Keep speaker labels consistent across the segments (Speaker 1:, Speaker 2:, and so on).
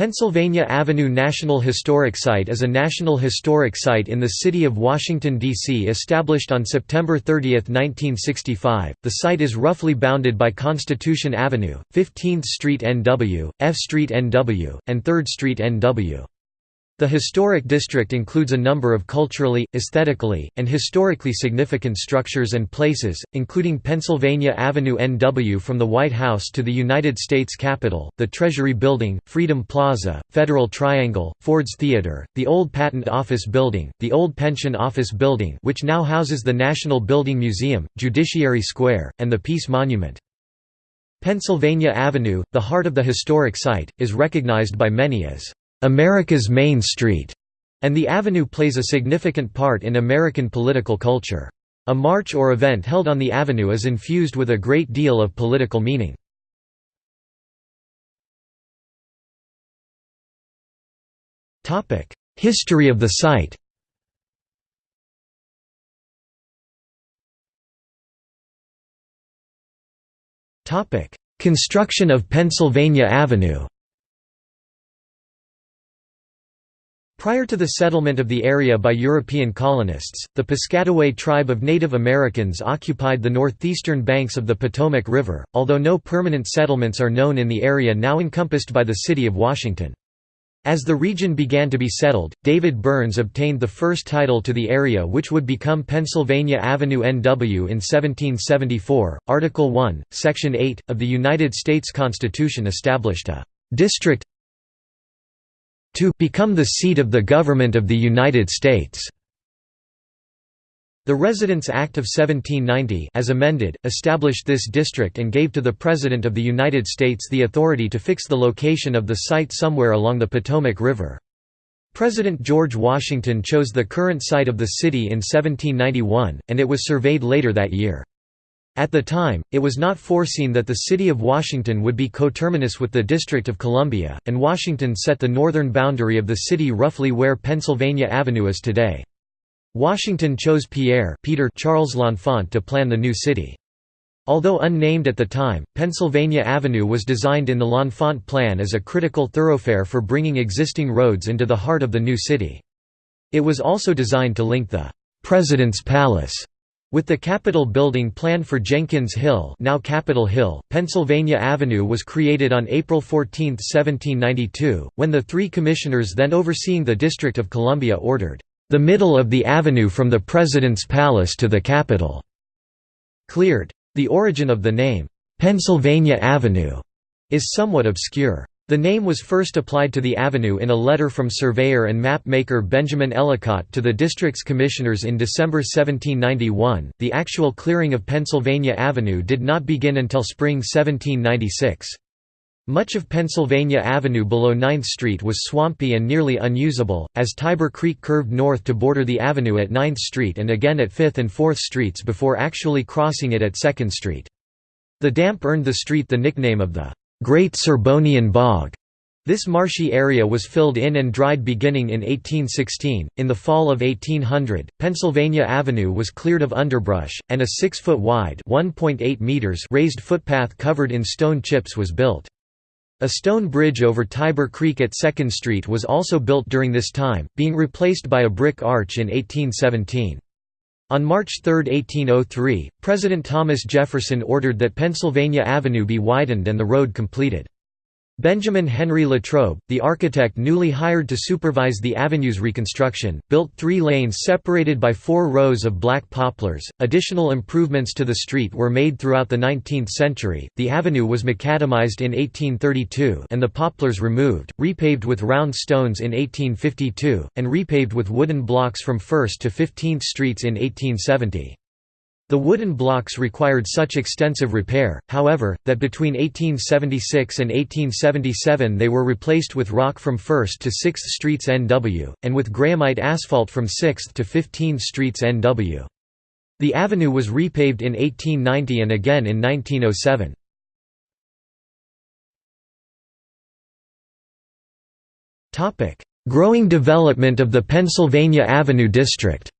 Speaker 1: Pennsylvania Avenue National Historic Site is a National Historic Site in the city of Washington, D.C. established on September 30, 1965. The site is roughly bounded by Constitution Avenue, 15th Street NW, F Street NW, and 3rd Street NW. The historic district includes a number of culturally, aesthetically, and historically significant structures and places, including Pennsylvania Avenue NW from the White House to the United States Capitol, the Treasury Building, Freedom Plaza, Federal Triangle, Ford's Theater, the Old Patent Office Building, the Old Pension Office Building which now houses the National Building Museum, Judiciary Square, and the Peace Monument. Pennsylvania Avenue, the heart of the historic site, is recognized by many as America's Main Street, and the avenue plays a significant part in American political culture. A march or event held on the avenue is infused with a great deal of political meaning. History of the site Construction of Pennsylvania Avenue Prior to the settlement of the area by European colonists, the Piscataway tribe of Native Americans occupied the northeastern banks of the Potomac River, although no permanent settlements are known in the area now encompassed by the city of Washington. As the region began to be settled, David Burns obtained the first title to the area which would become Pennsylvania Avenue NW in 1774. Article 1, Section 8, of the United States Constitution established a «district to become the seat of the government of the United States. The Residence Act of 1790 as amended, established this district and gave to the President of the United States the authority to fix the location of the site somewhere along the Potomac River. President George Washington chose the current site of the city in 1791, and it was surveyed later that year. At the time, it was not foreseen that the city of Washington would be coterminous with the District of Columbia, and Washington set the northern boundary of the city roughly where Pennsylvania Avenue is today. Washington chose Pierre Peter Charles L'Enfant to plan the new city. Although unnamed at the time, Pennsylvania Avenue was designed in the L'Enfant plan as a critical thoroughfare for bringing existing roads into the heart of the new city. It was also designed to link the «President's Palace» With the Capitol building planned for Jenkins Hill now Capitol Hill, Pennsylvania Avenue was created on April 14, 1792, when the three commissioners then overseeing the District of Columbia ordered, "...the middle of the avenue from the President's Palace to the Capitol," cleared. The origin of the name, "'Pennsylvania Avenue' is somewhat obscure. The name was first applied to the avenue in a letter from surveyor and map maker Benjamin Ellicott to the district's commissioners in December 1791. The actual clearing of Pennsylvania Avenue did not begin until spring 1796. Much of Pennsylvania Avenue below 9th Street was swampy and nearly unusable, as Tiber Creek curved north to border the avenue at 9th Street and again at 5th and 4th Streets before actually crossing it at 2nd Street. The damp earned the street the nickname of the Great Serbonian Bog. This marshy area was filled in and dried beginning in 1816. In the fall of 1800, Pennsylvania Avenue was cleared of underbrush, and a 6 foot wide (1.8 meters) raised footpath covered in stone chips was built. A stone bridge over Tiber Creek at 2nd Street was also built during this time, being replaced by a brick arch in 1817. On March 3, 1803, President Thomas Jefferson ordered that Pennsylvania Avenue be widened and the road completed. Benjamin Henry Latrobe, the architect newly hired to supervise the avenue's reconstruction, built three lanes separated by four rows of black poplars. Additional improvements to the street were made throughout the 19th century. The avenue was macadamized in 1832 and the poplars removed, repaved with round stones in 1852, and repaved with wooden blocks from 1st to 15th Streets in 1870. The wooden blocks required such extensive repair, however, that between 1876 and 1877 they were replaced with rock from 1st to 6th Streets NW, and with grahamite asphalt from 6th to 15th Streets NW. The avenue was repaved in 1890 and again in 1907. Growing development of the Pennsylvania Avenue District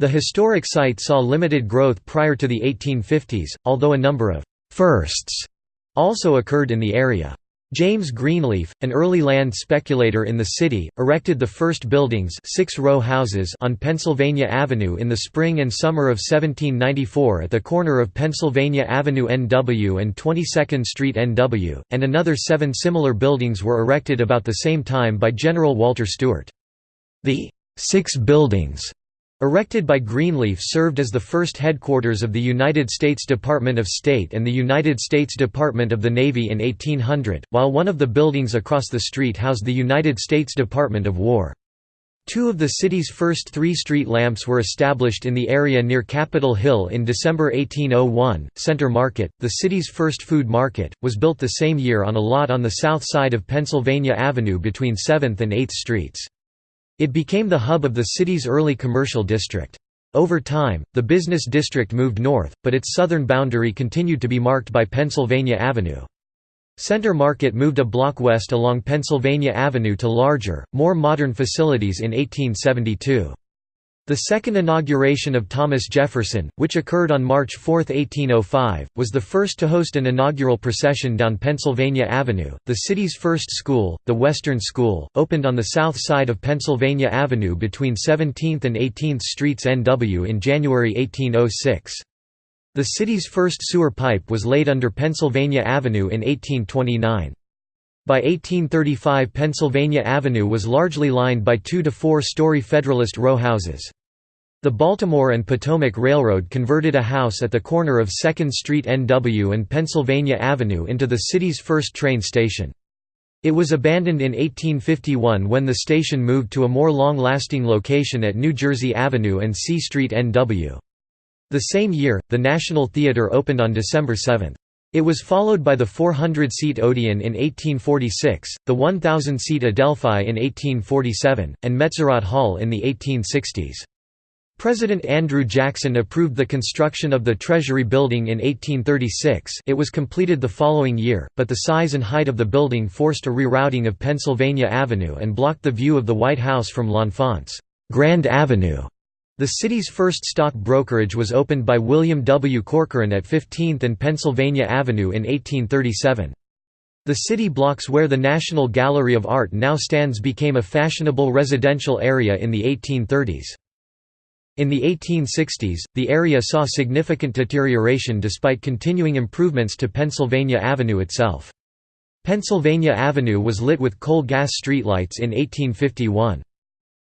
Speaker 1: The historic site saw limited growth prior to the 1850s, although a number of «firsts» also occurred in the area. James Greenleaf, an early land speculator in the city, erected the first buildings six-row houses on Pennsylvania Avenue in the spring and summer of 1794 at the corner of Pennsylvania Avenue NW and 22nd Street NW, and another seven similar buildings were erected about the same time by General Walter Stewart. The Six Buildings Erected by Greenleaf served as the first headquarters of the United States Department of State and the United States Department of the Navy in 1800, while one of the buildings across the street housed the United States Department of War. Two of the city's first three street lamps were established in the area near Capitol Hill in December 1801. Center Market, the city's first food market, was built the same year on a lot on the south side of Pennsylvania Avenue between 7th and 8th Streets. It became the hub of the city's early commercial district. Over time, the business district moved north, but its southern boundary continued to be marked by Pennsylvania Avenue. Center Market moved a block west along Pennsylvania Avenue to larger, more modern facilities in 1872. The second inauguration of Thomas Jefferson, which occurred on March 4, 1805, was the first to host an inaugural procession down Pennsylvania Avenue. The city's first school, the Western School, opened on the south side of Pennsylvania Avenue between 17th and 18th Streets NW in January 1806. The city's first sewer pipe was laid under Pennsylvania Avenue in 1829. By 1835 Pennsylvania Avenue was largely lined by two- to four-story Federalist row houses. The Baltimore and Potomac Railroad converted a house at the corner of 2nd Street NW and Pennsylvania Avenue into the city's first train station. It was abandoned in 1851 when the station moved to a more long-lasting location at New Jersey Avenue and C Street NW. The same year, the National Theatre opened on December 7. It was followed by the 400-seat Odeon in 1846, the 1,000-seat Adelphi in 1847, and Metzerott Hall in the 1860s. President Andrew Jackson approved the construction of the Treasury Building in 1836 it was completed the following year, but the size and height of the building forced a rerouting of Pennsylvania Avenue and blocked the view of the White House from L'Enfant's Grand Avenue. The city's first stock brokerage was opened by William W. Corcoran at 15th and Pennsylvania Avenue in 1837. The city blocks where the National Gallery of Art now stands became a fashionable residential area in the 1830s. In the 1860s, the area saw significant deterioration despite continuing improvements to Pennsylvania Avenue itself. Pennsylvania Avenue was lit with coal gas streetlights in 1851.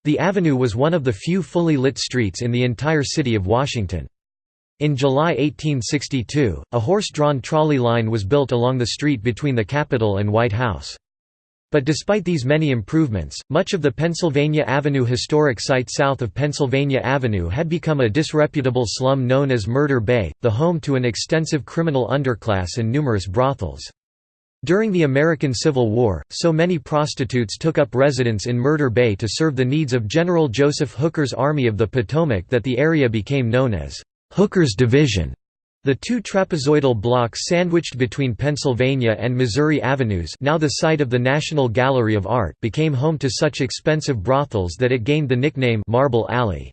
Speaker 1: The avenue was one of the few fully lit streets in the entire city of Washington. In July 1862, a horse-drawn trolley line was built along the street between the Capitol and White House. But despite these many improvements, much of the Pennsylvania Avenue historic site south of Pennsylvania Avenue had become a disreputable slum known as Murder Bay, the home to an extensive criminal underclass and numerous brothels. During the American Civil War, so many prostitutes took up residence in Murder Bay to serve the needs of General Joseph Hooker's Army of the Potomac that the area became known as Hooker's Division. The two trapezoidal blocks sandwiched between Pennsylvania and Missouri Avenues now the site of the National Gallery of Art became home to such expensive brothels that it gained the nickname Marble Alley.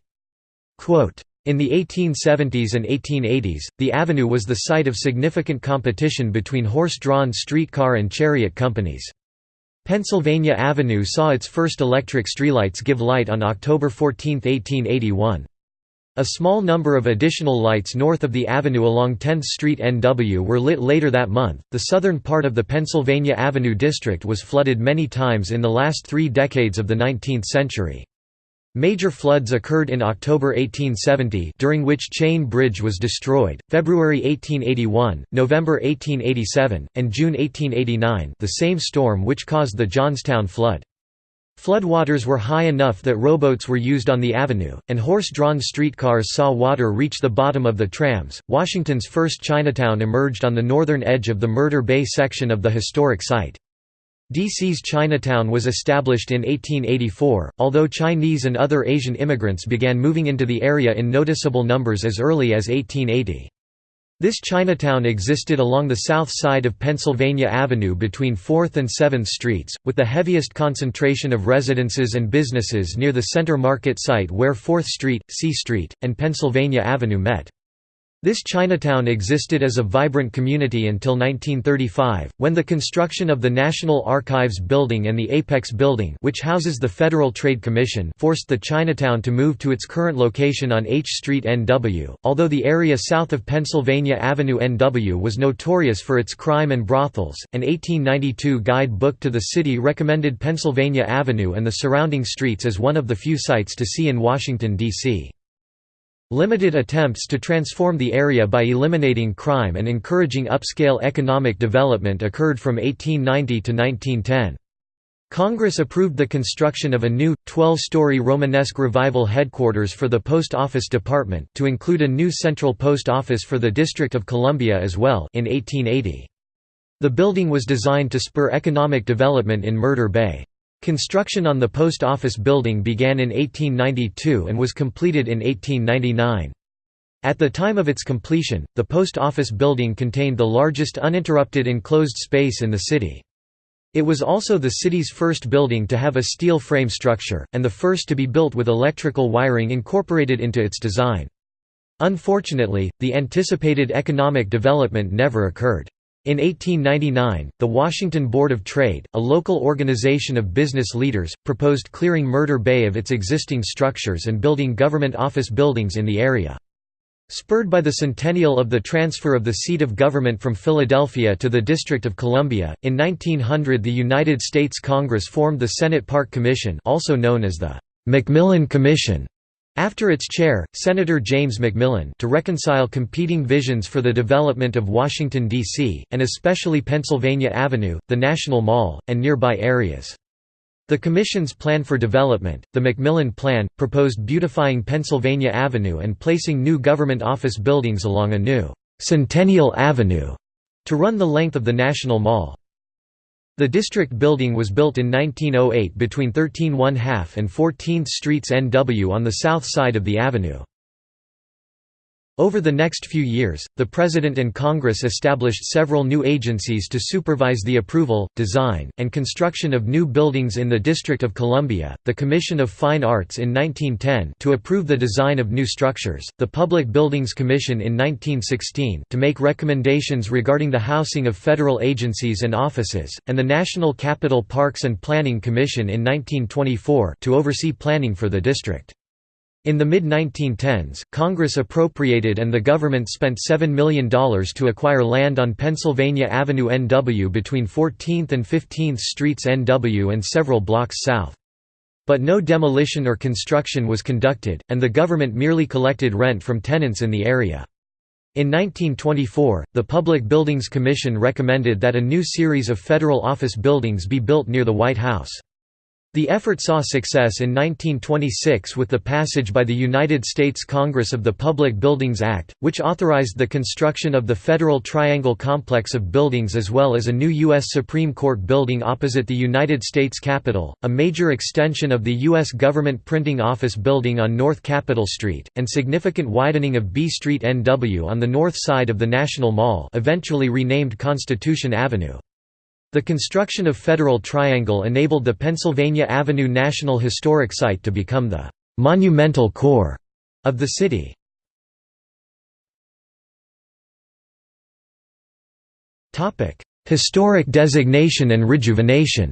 Speaker 1: Quote, in the 1870s and 1880s, the avenue was the site of significant competition between horse-drawn streetcar and chariot companies. Pennsylvania Avenue saw its first electric streetlights give light on October 14, 1881. A small number of additional lights north of the avenue along 10th Street NW were lit later that month. The southern part of the Pennsylvania Avenue district was flooded many times in the last three decades of the 19th century. Major floods occurred in October 1870 during which Chain Bridge was destroyed, February 1881, November 1887, and June 1889 the same storm which caused the Johnstown flood. Floodwaters were high enough that rowboats were used on the avenue, and horse-drawn streetcars saw water reach the bottom of the trams. Washington's first Chinatown emerged on the northern edge of the Murder Bay section of the historic site. DC's Chinatown was established in 1884, although Chinese and other Asian immigrants began moving into the area in noticeable numbers as early as 1880. This Chinatown existed along the south side of Pennsylvania Avenue between 4th and 7th Streets, with the heaviest concentration of residences and businesses near the Center Market site where 4th Street, C Street, and Pennsylvania Avenue met. This Chinatown existed as a vibrant community until 1935, when the construction of the National Archives Building and the Apex Building which houses the Federal Trade Commission forced the Chinatown to move to its current location on H Street NW. Although the area south of Pennsylvania Avenue NW was notorious for its crime and brothels, an 1892 guide book to the city recommended Pennsylvania Avenue and the surrounding streets as one of the few sights to see in Washington, D.C. Limited attempts to transform the area by eliminating crime and encouraging upscale economic development occurred from 1890 to 1910. Congress approved the construction of a new, 12-story Romanesque Revival headquarters for the Post Office Department, to include a new central post office for the District of Columbia as well in 1880. The building was designed to spur economic development in Murder Bay. Construction on the post office building began in 1892 and was completed in 1899. At the time of its completion, the post office building contained the largest uninterrupted enclosed space in the city. It was also the city's first building to have a steel frame structure, and the first to be built with electrical wiring incorporated into its design. Unfortunately, the anticipated economic development never occurred. In 1899, the Washington Board of Trade, a local organization of business leaders, proposed clearing Murder Bay of its existing structures and building government office buildings in the area. Spurred by the centennial of the transfer of the seat of government from Philadelphia to the District of Columbia, in 1900 the United States Congress formed the Senate Park Commission also known as the McMillan Commission after its chair, Senator James McMillan to reconcile competing visions for the development of Washington, D.C., and especially Pennsylvania Avenue, the National Mall, and nearby areas. The Commission's plan for development, the McMillan Plan, proposed beautifying Pennsylvania Avenue and placing new government office buildings along a new «Centennial Avenue» to run the length of the National Mall. The district building was built in 1908 between 13 1/2 and 14th Streets NW on the south side of the avenue. Over the next few years, the President and Congress established several new agencies to supervise the approval, design, and construction of new buildings in the District of Columbia, the Commission of Fine Arts in 1910 to approve the design of new structures, the Public Buildings Commission in 1916 to make recommendations regarding the housing of federal agencies and offices, and the National Capital Parks and Planning Commission in 1924 to oversee planning for the district. In the mid-1910s, Congress appropriated and the government spent $7 million to acquire land on Pennsylvania Avenue NW between 14th and 15th Streets NW and several blocks south. But no demolition or construction was conducted, and the government merely collected rent from tenants in the area. In 1924, the Public Buildings Commission recommended that a new series of federal office buildings be built near the White House. The effort saw success in 1926 with the passage by the United States Congress of the Public Buildings Act, which authorized the construction of the Federal Triangle complex of buildings as well as a new U.S. Supreme Court building opposite the United States Capitol, a major extension of the U.S. Government Printing Office building on North Capitol Street, and significant widening of B Street NW on the north side of the National Mall eventually renamed Constitution Avenue. The construction of Federal Triangle enabled the Pennsylvania Avenue National Historic Site to become the «monumental core» of the city. Historic designation and rejuvenation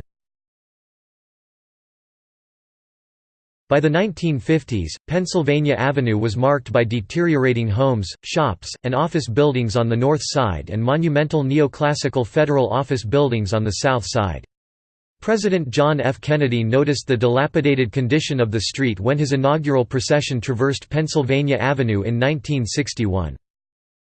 Speaker 1: By the 1950s, Pennsylvania Avenue was marked by deteriorating homes, shops, and office buildings on the north side and monumental neoclassical federal office buildings on the south side. President John F. Kennedy noticed the dilapidated condition of the street when his inaugural procession traversed Pennsylvania Avenue in 1961.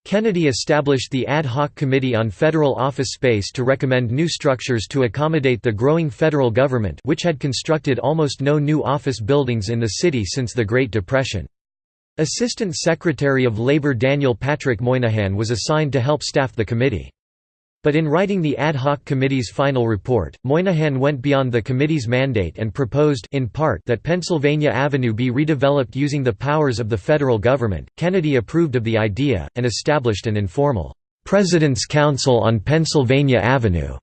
Speaker 1: Kennedy established the Ad Hoc Committee on Federal Office Space to recommend new structures to accommodate the growing federal government which had constructed almost no new office buildings in the city since the Great Depression. Assistant Secretary of Labor Daniel Patrick Moynihan was assigned to help staff the committee. But in writing the ad hoc committee's final report, Moynihan went beyond the committee's mandate and proposed in part that Pennsylvania Avenue be redeveloped using the powers of the federal government. Kennedy approved of the idea and established an informal President's Council on Pennsylvania Avenue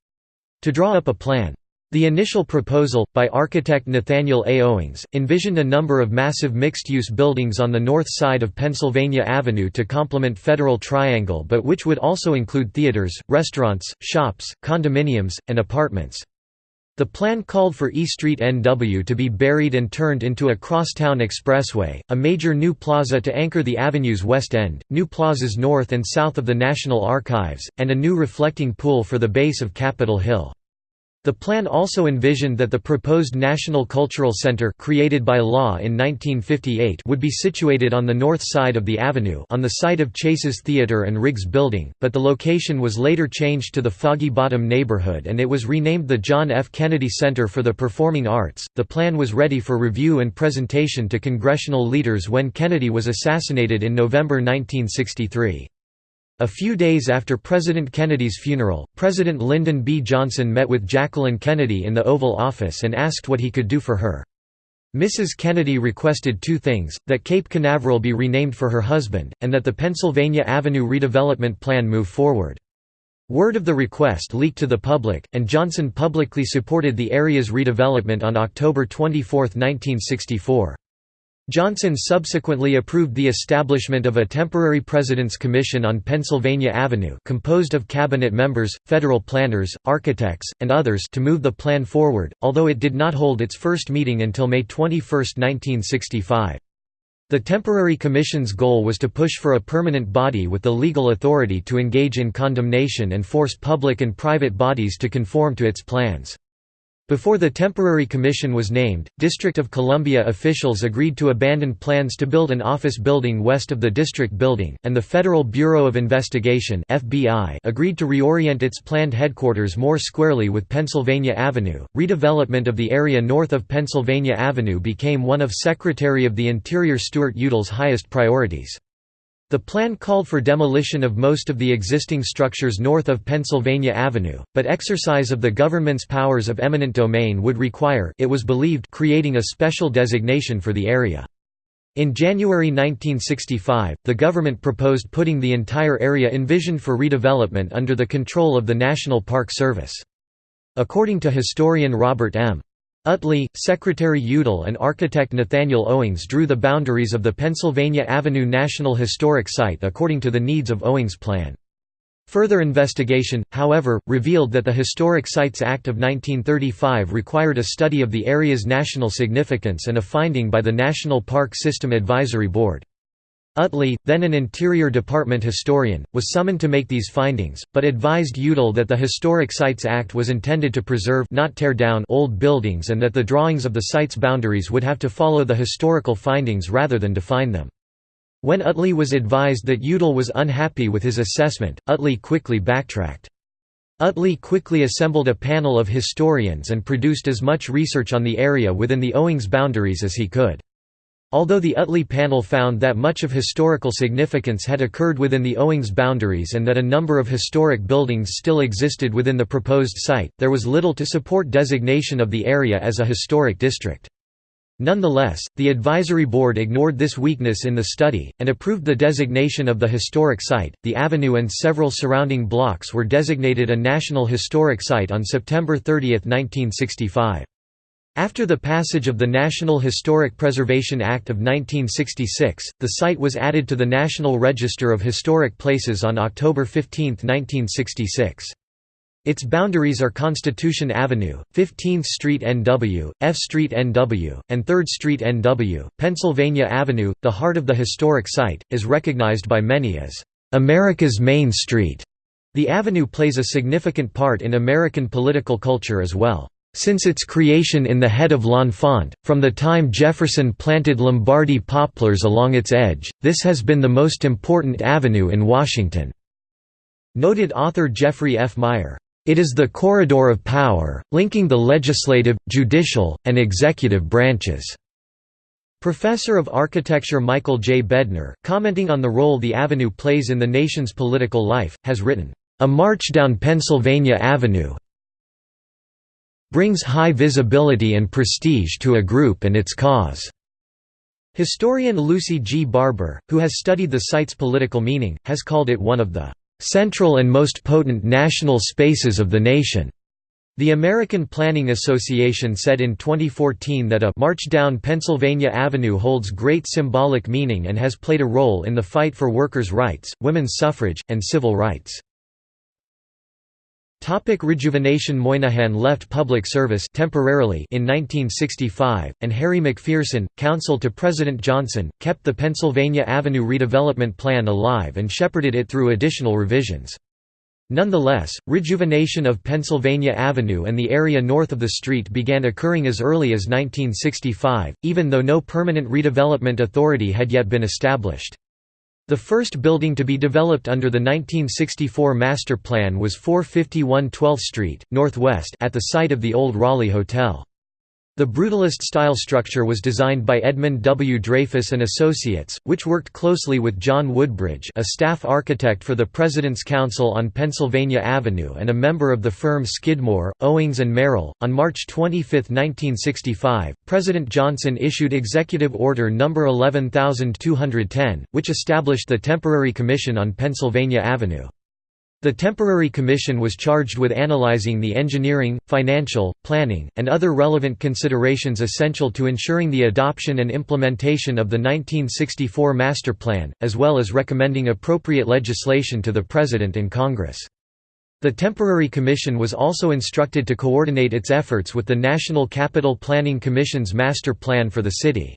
Speaker 1: to draw up a plan. The initial proposal, by architect Nathaniel A. Owings, envisioned a number of massive mixed-use buildings on the north side of Pennsylvania Avenue to complement Federal Triangle but which would also include theaters, restaurants, shops, condominiums, and apartments. The plan called for E Street NW to be buried and turned into a crosstown expressway, a major new plaza to anchor the avenue's west end, new plazas north and south of the National Archives, and a new reflecting pool for the base of Capitol Hill. The plan also envisioned that the proposed National Cultural Center created by law in 1958 would be situated on the north side of the avenue on the site of Chase's Theatre and Riggs Building, but the location was later changed to the Foggy Bottom neighborhood and it was renamed the John F. Kennedy Center for the Performing Arts. The plan was ready for review and presentation to congressional leaders when Kennedy was assassinated in November 1963. A few days after President Kennedy's funeral, President Lyndon B. Johnson met with Jacqueline Kennedy in the Oval Office and asked what he could do for her. Mrs. Kennedy requested two things, that Cape Canaveral be renamed for her husband, and that the Pennsylvania Avenue redevelopment plan move forward. Word of the request leaked to the public, and Johnson publicly supported the area's redevelopment on October 24, 1964. Johnson subsequently approved the establishment of a temporary President's Commission on Pennsylvania Avenue composed of cabinet members, federal planners, architects, and others to move the plan forward, although it did not hold its first meeting until May 21, 1965. The temporary commission's goal was to push for a permanent body with the legal authority to engage in condemnation and force public and private bodies to conform to its plans. Before the temporary commission was named, District of Columbia officials agreed to abandon plans to build an office building west of the district building, and the Federal Bureau of Investigation (FBI) agreed to reorient its planned headquarters more squarely with Pennsylvania Avenue. Redevelopment of the area north of Pennsylvania Avenue became one of Secretary of the Interior Stuart Udall's highest priorities. The plan called for demolition of most of the existing structures north of Pennsylvania Avenue, but exercise of the government's powers of eminent domain would require it was believed creating a special designation for the area. In January 1965, the government proposed putting the entire area envisioned for redevelopment under the control of the National Park Service. According to historian Robert M. Utley, Secretary Udall and architect Nathaniel Owings drew the boundaries of the Pennsylvania Avenue National Historic Site according to the needs of Owings' plan. Further investigation, however, revealed that the Historic Sites Act of 1935 required a study of the area's national significance and a finding by the National Park System Advisory Board. Utley, then an Interior Department historian, was summoned to make these findings, but advised Udall that the Historic Sites Act was intended to preserve not tear down old buildings and that the drawings of the site's boundaries would have to follow the historical findings rather than define them. When Utley was advised that Udall was unhappy with his assessment, Utley quickly backtracked. Utley quickly assembled a panel of historians and produced as much research on the area within the Owings boundaries as he could. Although the Utley panel found that much of historical significance had occurred within the Owings boundaries and that a number of historic buildings still existed within the proposed site, there was little to support designation of the area as a historic district. Nonetheless, the advisory board ignored this weakness in the study, and approved the designation of the historic site. The avenue and several surrounding blocks were designated a National Historic Site on September 30, 1965. After the passage of the National Historic Preservation Act of 1966, the site was added to the National Register of Historic Places on October 15, 1966. Its boundaries are Constitution Avenue, 15th Street NW, F Street NW, and 3rd Street NW. Pennsylvania Avenue, the heart of the historic site, is recognized by many as America's Main Street. The avenue plays a significant part in American political culture as well. Since its creation in the head of L'Enfant, from the time Jefferson planted Lombardy poplars along its edge, this has been the most important avenue in Washington." Noted author Jeffrey F. Meyer. It is the corridor of power, linking the legislative, judicial, and executive branches. Professor of Architecture Michael J. Bednar, commenting on the role the avenue plays in the nation's political life, has written, "...a march down Pennsylvania Avenue, brings high visibility and prestige to a group and its cause." Historian Lucy G. Barber, who has studied the site's political meaning, has called it one of the "...central and most potent national spaces of the nation." The American Planning Association said in 2014 that a «march down Pennsylvania Avenue holds great symbolic meaning and has played a role in the fight for workers' rights, women's suffrage, and civil rights». Topic rejuvenation Moynihan left public service temporarily in 1965, and Harry McPherson, counsel to President Johnson, kept the Pennsylvania Avenue redevelopment plan alive and shepherded it through additional revisions. Nonetheless, rejuvenation of Pennsylvania Avenue and the area north of the street began occurring as early as 1965, even though no permanent redevelopment authority had yet been established. The first building to be developed under the 1964 master plan was 451 12th Street, Northwest at the site of the old Raleigh Hotel. The Brutalist-style structure was designed by Edmund W. Dreyfus and Associates, which worked closely with John Woodbridge a staff architect for the President's Council on Pennsylvania Avenue and a member of the firm Skidmore, Owings and Merrill. On March 25, 1965, President Johnson issued Executive Order No. 11210, which established the Temporary Commission on Pennsylvania Avenue. The temporary commission was charged with analyzing the engineering, financial, planning, and other relevant considerations essential to ensuring the adoption and implementation of the 1964 Master Plan, as well as recommending appropriate legislation to the President and Congress. The temporary commission was also instructed to coordinate its efforts with the National Capital Planning Commission's master plan for the city.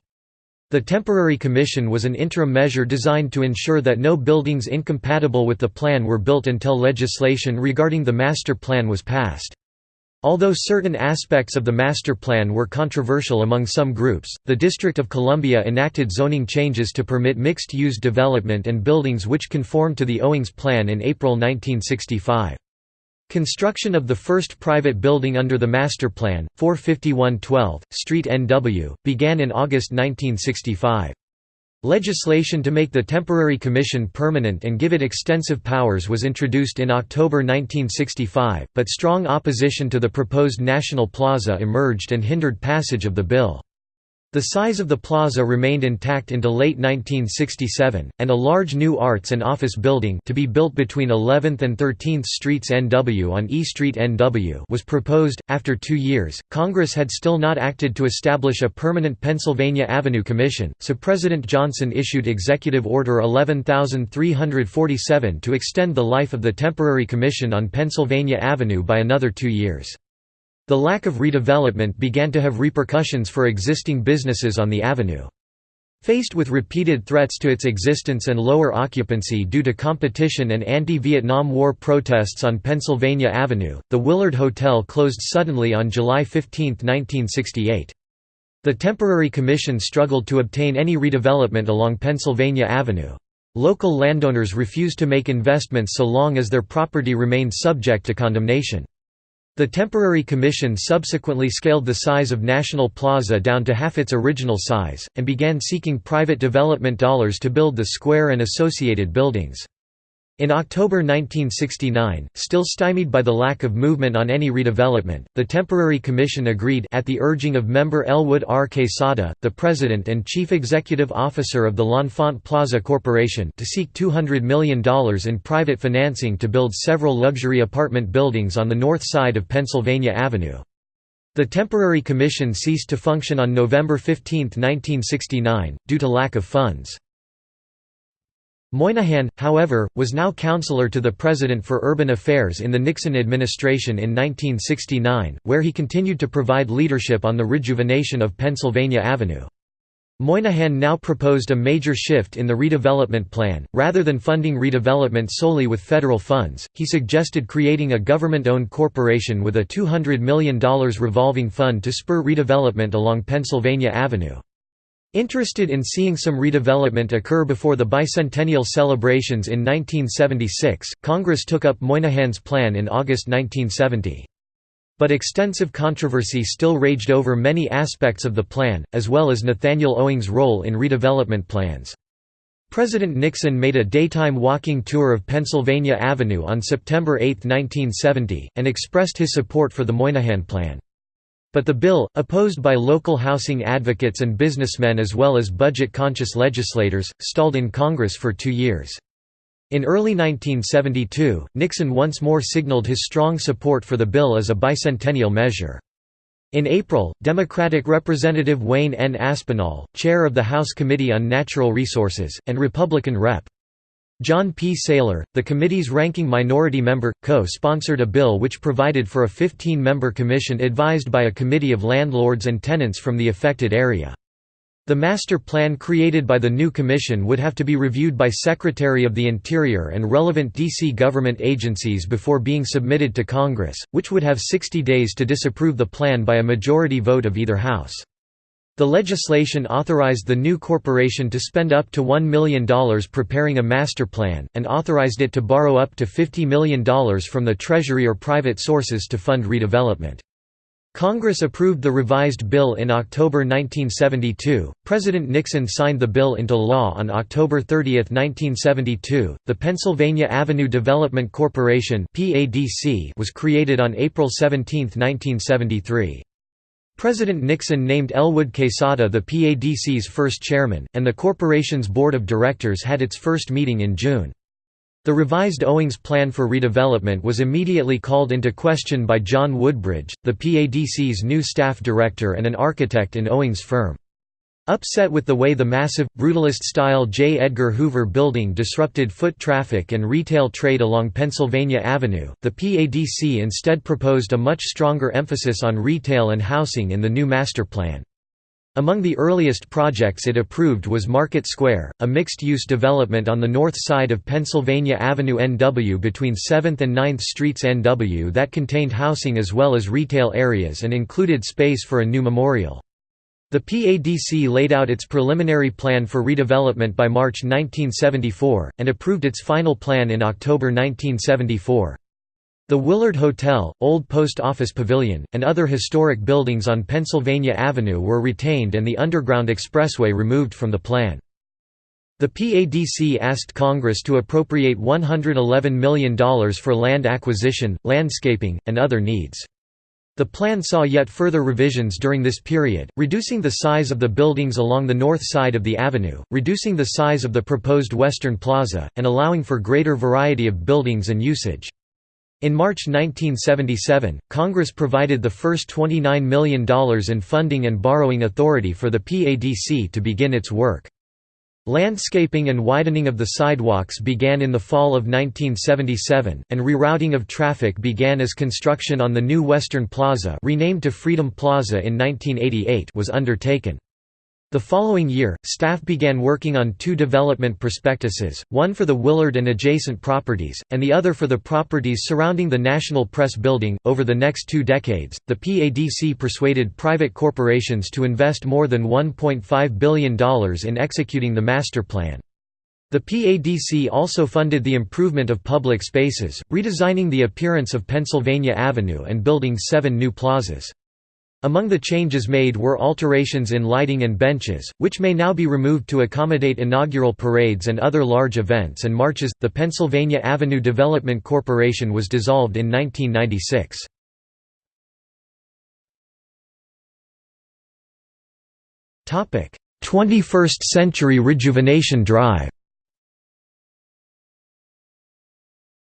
Speaker 1: The temporary commission was an interim measure designed to ensure that no buildings incompatible with the plan were built until legislation regarding the master plan was passed. Although certain aspects of the master plan were controversial among some groups, the District of Columbia enacted zoning changes to permit mixed-use development and buildings which conformed to the Owings Plan in April 1965. Construction of the first private building under the master plan, 451 12th Street NW, began in August 1965. Legislation to make the temporary commission permanent and give it extensive powers was introduced in October 1965, but strong opposition to the proposed National Plaza emerged and hindered passage of the bill. The size of the plaza remained intact into late 1967, and a large new arts and office building to be built between 11th and 13th Streets NW on E Street NW was proposed. After two years, Congress had still not acted to establish a permanent Pennsylvania Avenue Commission, so President Johnson issued Executive Order 11347 to extend the life of the temporary commission on Pennsylvania Avenue by another two years. The lack of redevelopment began to have repercussions for existing businesses on the avenue. Faced with repeated threats to its existence and lower occupancy due to competition and anti-Vietnam War protests on Pennsylvania Avenue, the Willard Hotel closed suddenly on July 15, 1968. The temporary commission struggled to obtain any redevelopment along Pennsylvania Avenue. Local landowners refused to make investments so long as their property remained subject to condemnation. The temporary commission subsequently scaled the size of National Plaza down to half its original size, and began seeking private development dollars to build the square and associated buildings. In October 1969, still stymied by the lack of movement on any redevelopment, the temporary commission agreed at the urging of member Elwood R. Quesada, the president and chief executive officer of the L'Enfant Plaza Corporation to seek $200 million in private financing to build several luxury apartment buildings on the north side of Pennsylvania Avenue. The temporary commission ceased to function on November 15, 1969, due to lack of funds. Moynihan, however, was now counselor to the President for Urban Affairs in the Nixon administration in 1969, where he continued to provide leadership on the rejuvenation of Pennsylvania Avenue. Moynihan now proposed a major shift in the redevelopment plan. Rather than funding redevelopment solely with federal funds, he suggested creating a government-owned corporation with a $200 million revolving fund to spur redevelopment along Pennsylvania Avenue. Interested in seeing some redevelopment occur before the bicentennial celebrations in 1976, Congress took up Moynihan's plan in August 1970. But extensive controversy still raged over many aspects of the plan, as well as Nathaniel Owings' role in redevelopment plans. President Nixon made a daytime walking tour of Pennsylvania Avenue on September 8, 1970, and expressed his support for the Moynihan Plan. But the bill, opposed by local housing advocates and businessmen as well as budget-conscious legislators, stalled in Congress for two years. In early 1972, Nixon once more signaled his strong support for the bill as a bicentennial measure. In April, Democratic Representative Wayne N. Aspinall, chair of the House Committee on Natural Resources, and Republican Rep. John P. Saylor, the committee's ranking minority member, co-sponsored a bill which provided for a 15-member commission advised by a committee of landlords and tenants from the affected area. The master plan created by the new commission would have to be reviewed by Secretary of the Interior and relevant D.C. government agencies before being submitted to Congress, which would have 60 days to disapprove the plan by a majority vote of either house. The legislation authorized the new corporation to spend up to $1 million preparing a master plan, and authorized it to borrow up to $50 million from the Treasury or private sources to fund redevelopment. Congress approved the revised bill in October 1972. President Nixon signed the bill into law on October 30, 1972. The Pennsylvania Avenue Development Corporation (PADC) was created on April 17, 1973. President Nixon named Elwood Quesada the PADC's first chairman, and the corporation's board of directors had its first meeting in June. The revised Owings plan for redevelopment was immediately called into question by John Woodbridge, the PADC's new staff director and an architect in Owings' firm. Upset with the way the massive, brutalist-style J. Edgar Hoover building disrupted foot traffic and retail trade along Pennsylvania Avenue, the PADC instead proposed a much stronger emphasis on retail and housing in the new master plan. Among the earliest projects it approved was Market Square, a mixed-use development on the north side of Pennsylvania Avenue NW between 7th and 9th Streets NW that contained housing as well as retail areas and included space for a new memorial. The PADC laid out its preliminary plan for redevelopment by March 1974, and approved its final plan in October 1974. The Willard Hotel, Old Post Office Pavilion, and other historic buildings on Pennsylvania Avenue were retained and the Underground Expressway removed from the plan. The PADC asked Congress to appropriate $111 million for land acquisition, landscaping, and other needs. The plan saw yet further revisions during this period, reducing the size of the buildings along the north side of the avenue, reducing the size of the proposed Western Plaza, and allowing for greater variety of buildings and usage. In March 1977, Congress provided the first $29 million in funding and borrowing authority for the PADC to begin its work. Landscaping and widening of the sidewalks began in the fall of 1977, and rerouting of traffic began as construction on the new Western Plaza renamed to Freedom Plaza in 1988 was undertaken. The following year, staff began working on two development prospectuses, one for the Willard and adjacent properties, and the other for the properties surrounding the National Press Building. Over the next two decades, the PADC persuaded private corporations to invest more than $1.5 billion in executing the master plan. The PADC also funded the improvement of public spaces, redesigning the appearance of Pennsylvania Avenue and building seven new plazas. Among the changes made were alterations in lighting and benches, which may now be removed to accommodate inaugural parades and other large events and marches. The Pennsylvania Avenue Development Corporation was dissolved in 1996. Topic: 21st Century Rejuvenation Drive.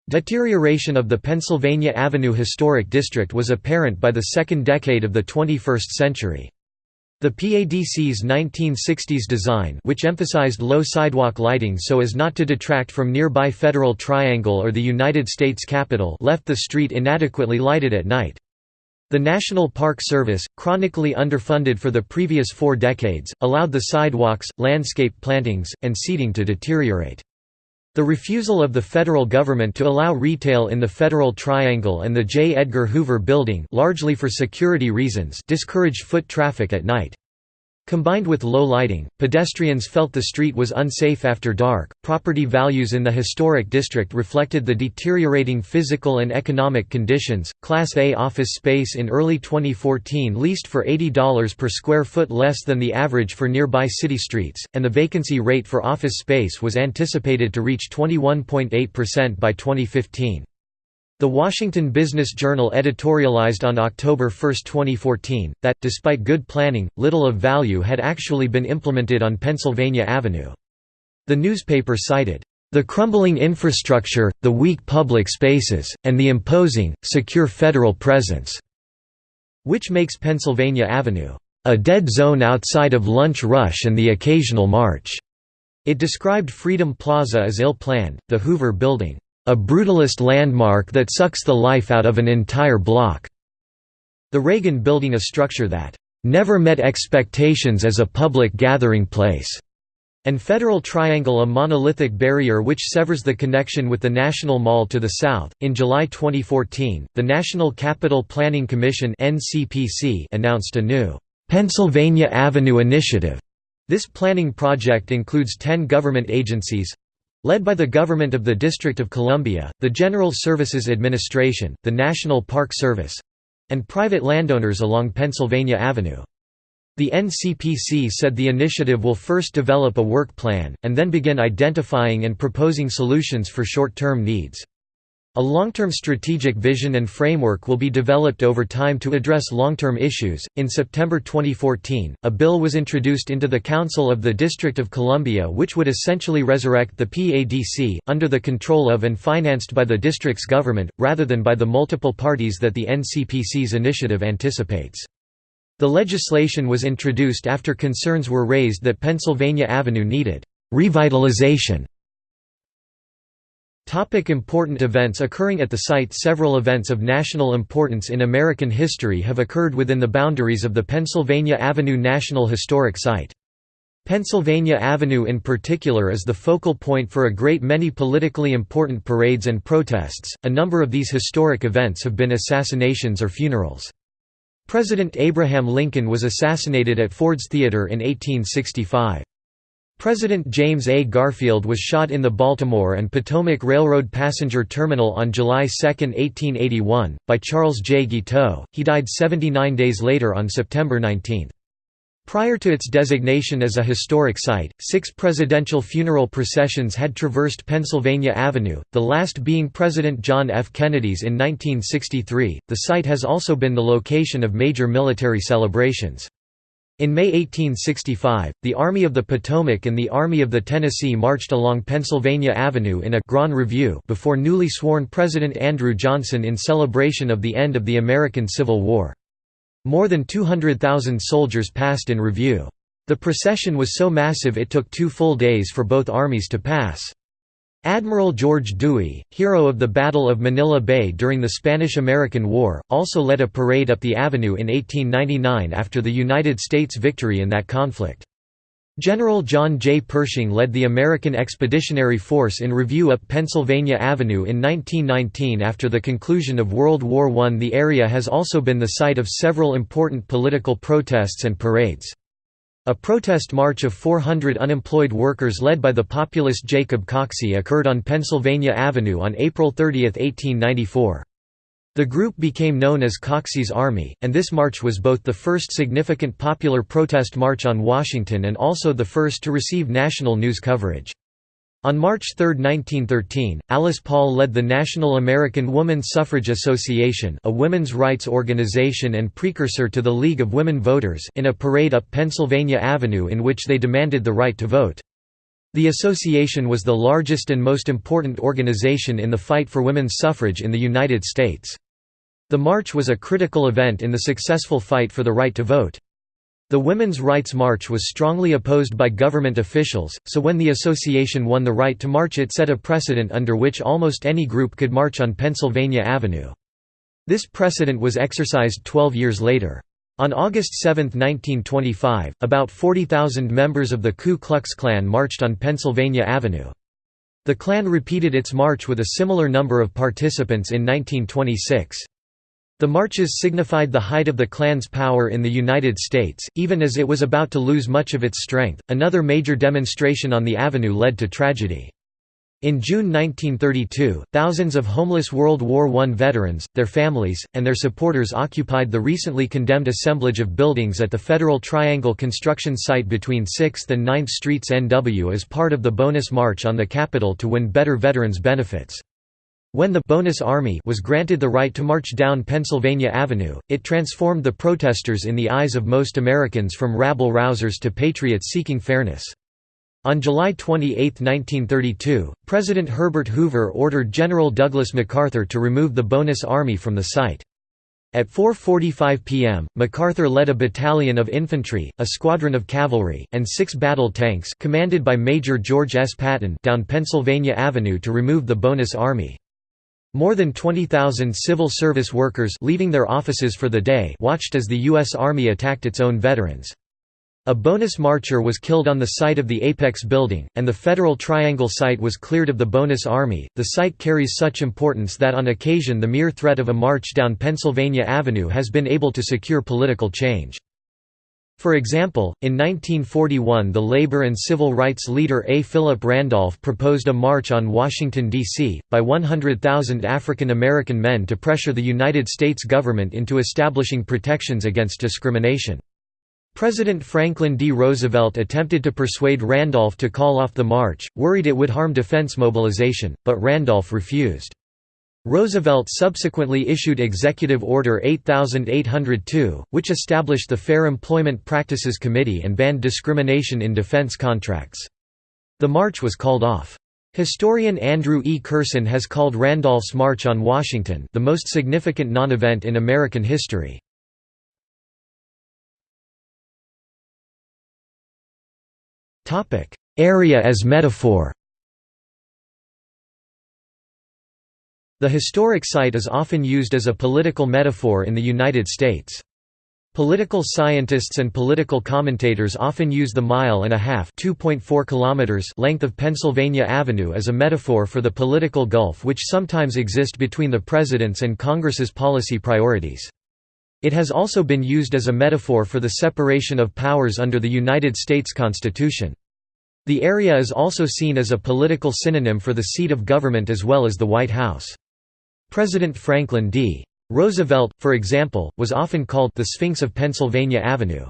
Speaker 1: Deterioration of the Pennsylvania Avenue Historic District was apparent by the second decade of the 21st century. The PADC's 1960s design which emphasized low sidewalk lighting so as not to detract from nearby Federal Triangle or the United States Capitol left the street inadequately lighted at night. The National Park Service, chronically underfunded for the previous four decades, allowed the sidewalks, landscape plantings, and seating to deteriorate. The refusal of the federal government to allow retail in the Federal Triangle and the J. Edgar Hoover Building largely for security reasons discouraged foot traffic at night. Combined with low lighting, pedestrians felt the street was unsafe after dark. Property values in the historic district reflected the deteriorating physical and economic conditions. Class A office space in early 2014 leased for $80 per square foot less than the average for nearby city streets, and the vacancy rate for office space was anticipated to reach 21.8% by 2015. The Washington Business Journal editorialized on October 1, 2014, that, despite good planning, little of value had actually been implemented on Pennsylvania Avenue. The newspaper cited, The crumbling infrastructure, the weak public spaces, and the imposing, secure federal presence", which makes Pennsylvania Avenue, "...a dead zone outside of lunch rush and the occasional march." It described Freedom Plaza as ill-planned, the Hoover Building, "...a brutalist landmark that sucks the life out of an entire block." The Reagan Building a structure that, "...never met expectations as a public gathering place." and Federal Triangle a monolithic barrier which severs the connection with the National Mall to the south. In July 2014, the National Capital Planning Commission (NCPC) announced a new Pennsylvania Avenue Initiative. This planning project includes 10 government agencies led by the government of the District of Columbia, the General Services Administration, the National Park Service and private landowners along Pennsylvania Avenue. The NCPC said the initiative will first develop a work plan, and then begin identifying and proposing solutions for short-term needs. A long-term strategic vision and framework will be developed over time to address long-term issues. In September 2014, a bill was introduced into the Council of the District of Columbia which would essentially resurrect the PADC, under the control of and financed by the district's government, rather than by the multiple parties that the NCPC's initiative anticipates. The legislation was introduced after concerns were raised that Pennsylvania Avenue needed revitalization. Topic important events occurring at the site Several events of national importance in American history have occurred within the boundaries of the Pennsylvania Avenue National Historic Site. Pennsylvania Avenue in particular is the focal point for a great many politically important parades and protests. A number of these historic events have been assassinations or funerals. President Abraham Lincoln was assassinated at Ford's Theater in 1865. President James A. Garfield was shot in the Baltimore and Potomac Railroad passenger terminal on July 2, 1881, by Charles J. Guiteau. He died 79 days later on September 19. Prior to its designation as a historic site, six presidential funeral processions had traversed Pennsylvania Avenue, the last being President John F. Kennedy's in 1963. The site has also been the location of major military celebrations. In May 1865, the Army of the Potomac and the Army of the Tennessee marched along Pennsylvania Avenue in a Grand Review before newly sworn President Andrew Johnson in celebration of the end of the American Civil War. More than 200,000 soldiers passed in review. The procession was so massive it took two full days for both armies to pass. Admiral George Dewey, hero of the Battle of Manila Bay during the Spanish–American War, also led a parade up the avenue in 1899 after the United States victory in that conflict. General John J. Pershing led the American Expeditionary Force in review up Pennsylvania Avenue in 1919 after the conclusion of World War I. The area has also been the site of several important political protests and parades. A protest march of 400 unemployed workers led by the populist Jacob Coxey occurred on Pennsylvania Avenue on April 30, 1894. The group became known as Coxey's Army, and this march was both the first significant popular protest march on Washington and also the first to receive national news coverage. On March 3, 1913, Alice Paul led the National American Woman Suffrage Association a women's rights organization and precursor to the League of Women Voters in a parade up Pennsylvania Avenue in which they demanded the right to vote. The association was the largest and most important organization in the fight for women's suffrage in the United States. The march was a critical event in the successful fight for the right to vote. The Women's Rights March was strongly opposed by government officials, so when the association won the right to march it set a precedent under which almost any group could march on Pennsylvania Avenue. This precedent was exercised 12 years later. On August 7, 1925, about 40,000 members of the Ku Klux Klan marched on Pennsylvania Avenue. The Klan repeated its march with a similar number of participants in 1926. The marches signified the height of the Klan's power in the United States, even as it was about to lose much of its strength. Another major demonstration on the avenue led to tragedy. In June 1932, thousands of homeless World War I veterans, their families, and their supporters occupied the recently condemned assemblage of buildings at the Federal Triangle construction site between 6th and 9th Streets NW as part of the bonus march on the Capitol to win better veterans benefits. When the «bonus army» was granted the right to march down Pennsylvania Avenue, it transformed the protesters in the eyes of most Americans from rabble-rousers to patriots seeking fairness. On July 28, 1932, President Herbert Hoover ordered General Douglas MacArthur to remove the Bonus Army from the site. At 4.45 p.m., MacArthur led a battalion of infantry, a squadron of cavalry, and six battle tanks commanded by Major George S. Patton down Pennsylvania Avenue to remove the Bonus Army. More than 20,000 civil service workers leaving their offices for the day watched as the U.S. Army attacked its own veterans. A bonus marcher was killed on the site of the Apex building, and the Federal Triangle site was cleared of the bonus army. The site carries such importance that on occasion the mere threat of a march down Pennsylvania Avenue has been able to secure political change. For example, in 1941 the labor and civil rights leader A. Philip Randolph proposed a march on Washington, D.C., by 100,000 African American men to pressure the United States government into establishing protections against discrimination. President Franklin D. Roosevelt attempted to persuade Randolph to call off the march, worried it would harm defense mobilization, but Randolph refused. Roosevelt subsequently issued Executive Order 8802, which established the Fair Employment Practices Committee and banned discrimination in defense contracts. The march was called off. Historian Andrew E. Kersten has called Randolph's March on Washington the most significant non-event in American history. Area as metaphor The historic site is often used as a political metaphor in the United States. Political scientists and political commentators often use the mile and a half kilometers length of Pennsylvania Avenue as a metaphor for the political gulf which sometimes exist between the President's and Congress's policy priorities. It has also been used as a metaphor for the separation of powers under the United States Constitution. The area is also seen as a political synonym for the seat of government as well as the White House. President Franklin D. Roosevelt, for example, was often called the Sphinx of Pennsylvania Avenue.